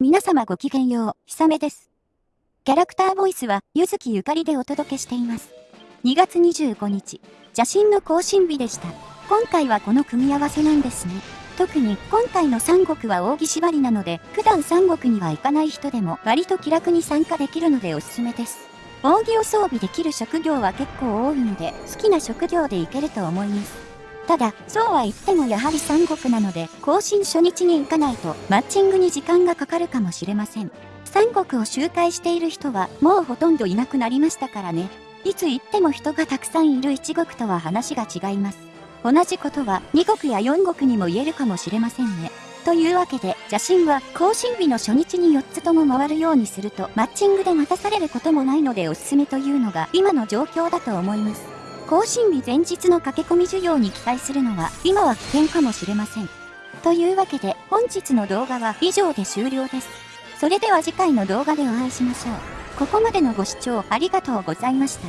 皆様ごきげんよう、ひさめです。キャラクターボイスは、ゆずきゆかりでお届けしています。2月25日、邪神の更新日でした。今回はこの組み合わせなんですね。特に今回の三国は扇縛りなので、普段三国には行かない人でも割と気楽に参加できるのでおすすめです。扇を装備できる職業は結構多いので、好きな職業でいけると思います。ただ、そうは言ってもやはり三国なので、更新初日に行かないと、マッチングに時間がかかるかもしれません。三国を周回している人は、もうほとんどいなくなりましたからね。いつ行っても人がたくさんいる一国とは話が違います。同じことは二国や四国にも言えるかもしれませんね。というわけで、邪神は更新日の初日に4つとも回るようにすると、マッチングで待たされることもないのでおすすめというのが今の状況だと思います。更新日前日の駆け込み需要に期待するのは今は危険かもしれません。というわけで本日の動画は以上で終了です。それでは次回の動画でお会いしましょう。ここまでのご視聴ありがとうございました。